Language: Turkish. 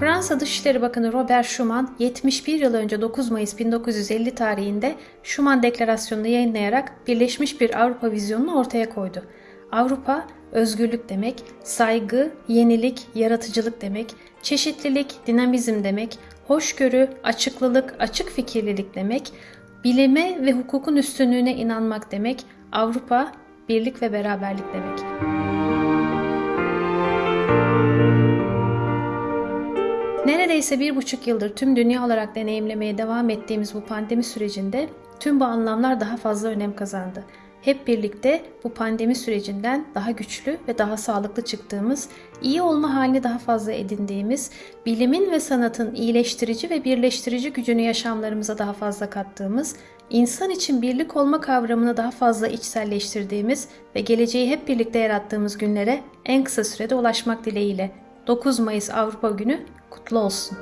Fransa Dışişleri Bakanı Robert Schuman 71 yıl önce 9 Mayıs 1950 tarihinde Schuman Deklarasyonu'nu yayınlayarak birleşmiş bir Avrupa vizyonunu ortaya koydu. Avrupa özgürlük demek, saygı, yenilik, yaratıcılık demek, çeşitlilik, dinamizm demek, hoşgörü, açıklılık, açık fikirlilik demek, bilime ve hukukun üstünlüğüne inanmak demek, Avrupa birlik ve beraberlik demek. Neredeyse bir buçuk yıldır tüm dünya olarak deneyimlemeye devam ettiğimiz bu pandemi sürecinde tüm bu anlamlar daha fazla önem kazandı. Hep birlikte bu pandemi sürecinden daha güçlü ve daha sağlıklı çıktığımız, iyi olma halini daha fazla edindiğimiz, bilimin ve sanatın iyileştirici ve birleştirici gücünü yaşamlarımıza daha fazla kattığımız, insan için birlik olma kavramını daha fazla içselleştirdiğimiz ve geleceği hep birlikte yarattığımız günlere en kısa sürede ulaşmak dileğiyle 9 Mayıs Avrupa Günü kutlu olsun.